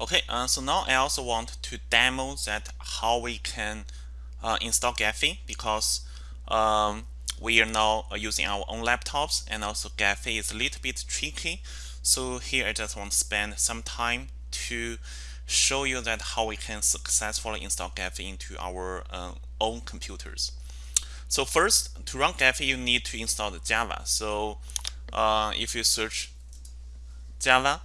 Okay, uh, so now I also want to demo that how we can uh, install Gephi because um, we are now uh, using our own laptops and also Gephi is a little bit tricky. So here I just want to spend some time to show you that how we can successfully install Gephi into our uh, own computers. So first, to run Gephi, you need to install the Java. So uh, if you search Java,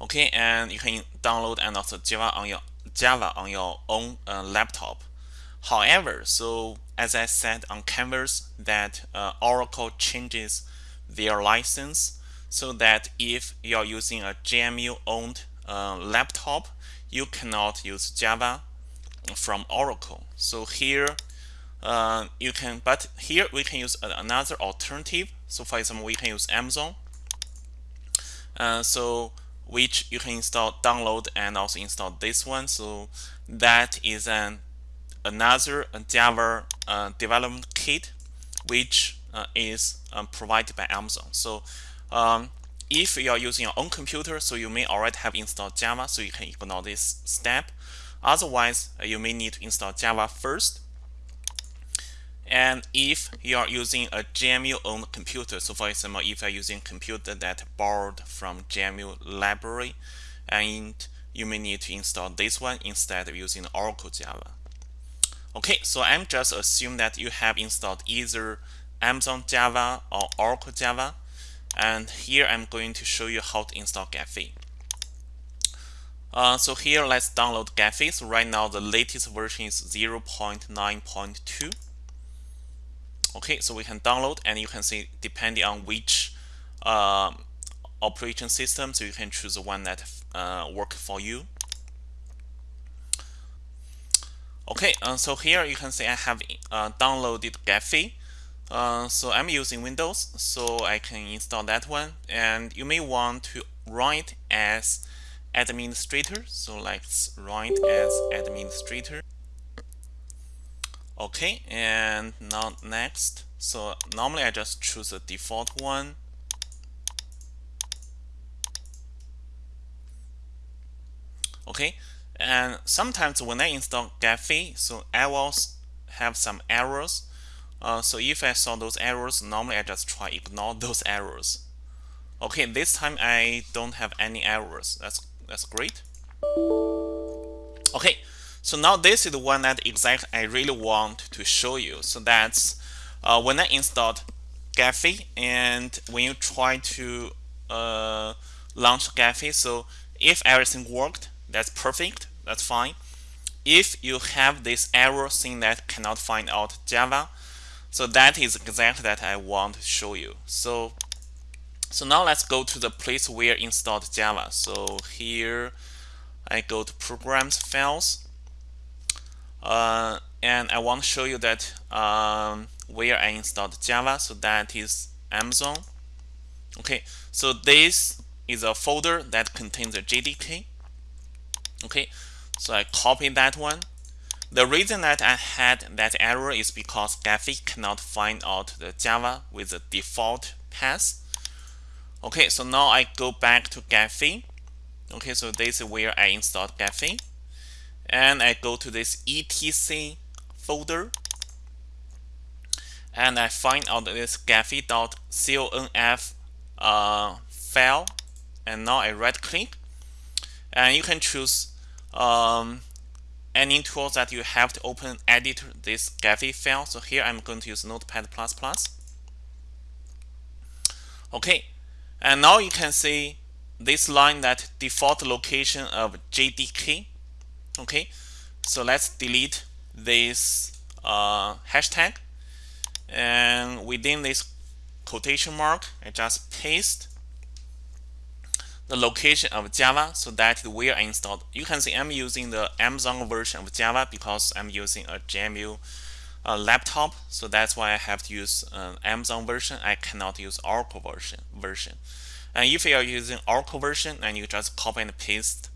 okay, and you can download and also Java on your Java on your own uh, laptop. However, so as I said on Canvas, that uh, Oracle changes their license so that if you are using a JMU owned uh, laptop, you cannot use Java from Oracle. So here uh, you can, but here we can use another alternative. So for example, we can use Amazon. Uh, so which you can install, download, and also install this one. So that is an another Java uh, development kit, which uh, is um, provided by Amazon. So um, if you are using your own computer, so you may already have installed Java, so you can ignore this step. Otherwise, uh, you may need to install Java first. And if you are using a JMU-owned computer, so for example, if you are using a computer that borrowed from JMU library, and you may need to install this one instead of using Oracle Java. Okay, so I'm just assume that you have installed either Amazon Java or Oracle Java. And here I'm going to show you how to install Gephi. Uh, so here let's download Gephi. So right now the latest version is 0.9.2. Okay, so we can download and you can see depending on which uh, operation system, so you can choose the one that uh, work for you. Okay, uh, so here you can see I have uh, downloaded Gephi. Uh, so I'm using Windows, so I can install that one. And you may want to run it as administrator. So let's run it as administrator. Okay, and now next. So normally I just choose the default one. Okay, and sometimes when I install Gephi, so I will have some errors. Uh, so if I saw those errors, normally I just try ignore those errors. Okay, this time I don't have any errors. That's that's great. Okay, so now this is the one that exactly I really want to show you. So that's uh, when I installed Gephi and when you try to uh, launch Gephi. So if everything worked, that's perfect. That's fine. If you have this error saying that cannot find out Java, so that is exactly that I want to show you. So so now let's go to the place where installed Java. So here I go to programs files uh, and I want to show you that um, where I installed Java. So that is Amazon. Okay, so this is a folder that contains a JDK. Okay, so I copy that one. The reason that I had that error is because Gephi cannot find out the Java with the default path. Okay, so now I go back to Gephi. Okay, so this is where I installed Gephi and I go to this etc folder. And I find out this gephi.conf uh, file. And now I right click and you can choose um, any tools that you have to open edit this Gephi file. So here I'm going to use notepad++ okay. And now you can see this line that default location of JDK okay so let's delete this uh, hashtag. And within this quotation mark I just paste the location of Java so that where I installed. You can see I'm using the Amazon version of Java because I'm using a JMU uh, laptop. So that's why I have to use uh, Amazon version. I cannot use Oracle version version. And if you are using Oracle version and you just copy and paste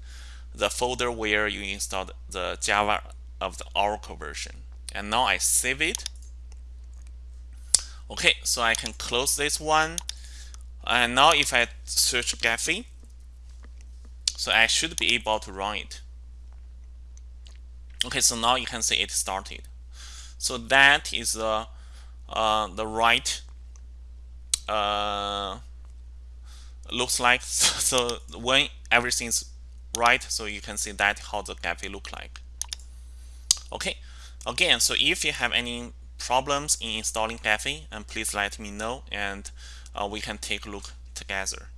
the folder where you installed the Java of the Oracle version. And now I save it. Okay, so I can close this one. And now if I search Gephi, so I should be able to run it okay so now you can see it started so that is the uh, the right uh, looks like so when everything's right? So you can see that how the Gephi look like. Okay. Again so if you have any problems in installing Gephi and please let me know and uh, we can take a look together